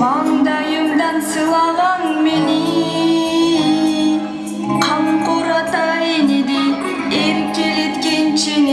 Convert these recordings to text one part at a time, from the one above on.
маңдайымдан сылаган мени. Камкор ата энедей эркелеткен чын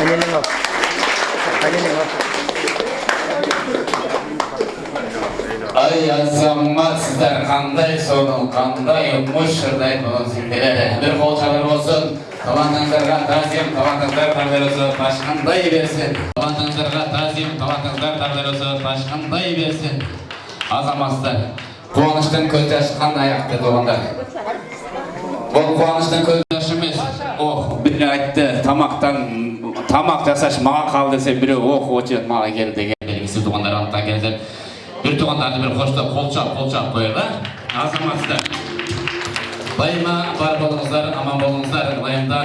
Annemin olsun. Annemin. Ай азамат сіздер қандай соның қандай мұш шырдай көңілсіңдер бір қол шабар болсын. Талантыңдарға тағзим талантыңдар тағдырысы ташқындай берсін. Талантыңдарға тағзим талантыңдар тағдырысы ташқындай берсін. Азаматсыздар қуаныштың көз ашқан аяқты ақты бұл қуаныштың көз жасы емес ох айтты тамақтан тамақ жасаш маған қалды десе біреу ох очерк маған келді деген белгісіз туғандар антан келді бір туғандарды бір қоштап қолшап қолшап қояйық а азаматсыздар. Байыма бар болыңыздар аман болыңыздар байымда